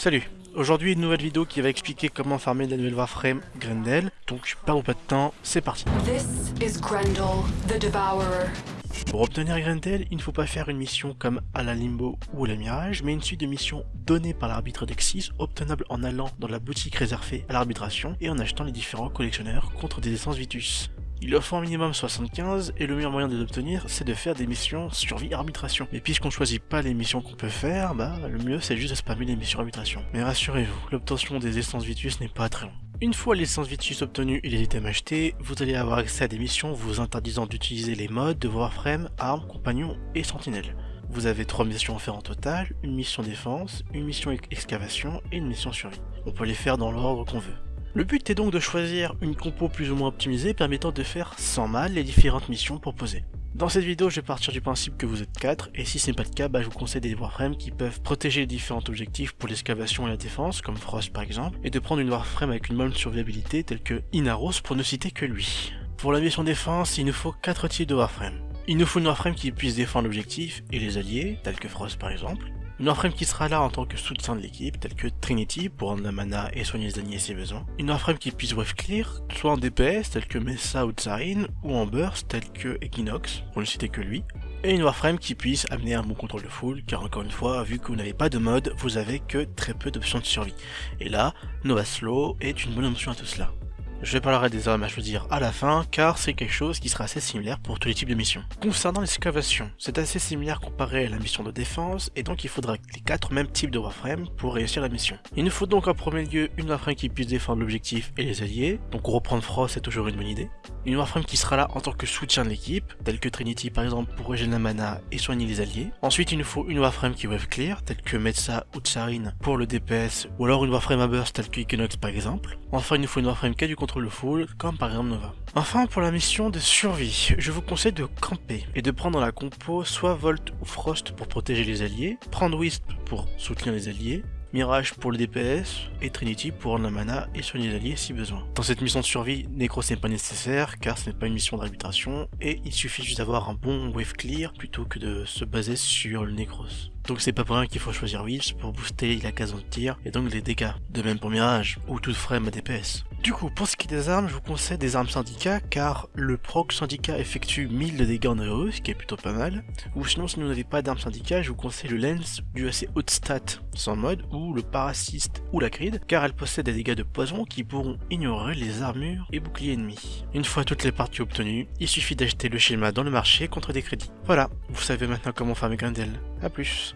Salut Aujourd'hui une nouvelle vidéo qui va expliquer comment farmer la nouvelle Warframe Grendel. Donc pas ou pas de temps, c'est parti. This is Grendel, the Devourer. Pour obtenir Grendel, il ne faut pas faire une mission comme à la Limbo ou à la Mirage, mais une suite de missions données par l'arbitre d'Exis, obtenables en allant dans la boutique réservée à l'arbitration et en achetant les différents collectionneurs contre des essences Vitus. Il offre un minimum 75 et le meilleur moyen de l'obtenir c'est de faire des missions survie arbitration. Mais puisqu'on choisit pas les missions qu'on peut faire, bah le mieux c'est juste de spammer les missions arbitration. Mais rassurez-vous, l'obtention des essences Vitus n'est pas très long. Une fois l'essence Vitus obtenue et les items achetés, vous allez avoir accès à des missions vous interdisant d'utiliser les modes de Warframe, armes, compagnons et sentinelles. Vous avez trois missions à faire en total, une mission défense, une mission excavation et une mission survie. On peut les faire dans l'ordre qu'on veut. Le but est donc de choisir une compo plus ou moins optimisée permettant de faire sans mal les différentes missions proposées. Dans cette vidéo, je vais partir du principe que vous êtes 4, et si ce n'est pas le cas, bah, je vous conseille des Warframes qui peuvent protéger les différents objectifs pour l'excavation et la défense, comme Frost par exemple, et de prendre une Warframe avec une bonne survivabilité telle que Inaros pour ne citer que lui. Pour la mission défense, il nous faut 4 types de Warframe. Il nous faut une Warframe qui puisse défendre l'objectif et les alliés, tels que Frost par exemple, une Warframe qui sera là en tant que soutien de l'équipe, tel que Trinity pour rendre la mana et soigner les ennemis si besoin. Une Warframe qui puisse wave clear, soit en DPS tel que Mesa ou Tsarin, ou en burst tel que Equinox, pour ne citer que lui. Et une Warframe qui puisse amener un bon contrôle de full, car encore une fois, vu que vous n'avez pas de mode, vous avez que très peu d'options de survie. Et là, Nova Slow est une bonne option à tout cela. Je parlerai des armes à choisir à la fin, car c'est quelque chose qui sera assez similaire pour tous les types de missions. Concernant l'excavation, c'est assez similaire comparé à la mission de défense, et donc il faudra les 4 mêmes types de Warframe pour réussir la mission. Il nous faut donc en premier lieu une Warframe qui puisse défendre l'objectif et les alliés, donc reprendre Frost c'est toujours une bonne idée. Une Warframe qui sera là en tant que soutien de l'équipe, telle que Trinity par exemple pour régénérer la mana et soigner les alliés. Ensuite il nous faut une Warframe qui wave clear, telle que Metsa ou Tsarin pour le DPS, ou alors une Warframe à burst telle que Equinox par exemple. Enfin il nous faut une Warframe qui a du de full, comme par exemple Nova. Enfin pour la mission de survie, je vous conseille de camper et de prendre la compo soit Volt ou Frost pour protéger les alliés, prendre Wisp pour soutenir les alliés, Mirage pour le DPS, et Trinity pour la mana et soigner les alliés si besoin. Dans cette mission de survie, Necros n'est pas nécessaire car ce n'est pas une mission d'arbitration, et il suffit juste d'avoir un bon wave clear plutôt que de se baser sur le Necros. Donc c'est pas pour rien qu'il faut choisir Wisp pour booster la case de tir et donc les dégâts. De même pour Mirage, ou toute frame à DPS. Du coup, pour ce qui est des armes, je vous conseille des armes syndicat car le proc syndicat effectue 1000 de dégâts en AOE, ce qui est plutôt pas mal. Ou sinon, si vous n'avez pas d'armes syndicat, je vous conseille le lens du assez haute stat sans mode, ou le parasiste ou la cride, car elle possède des dégâts de poison qui pourront ignorer les armures et boucliers ennemis. Une fois toutes les parties obtenues, il suffit d'acheter le schéma dans le marché contre des crédits. Voilà, vous savez maintenant comment farmer Grendel. A plus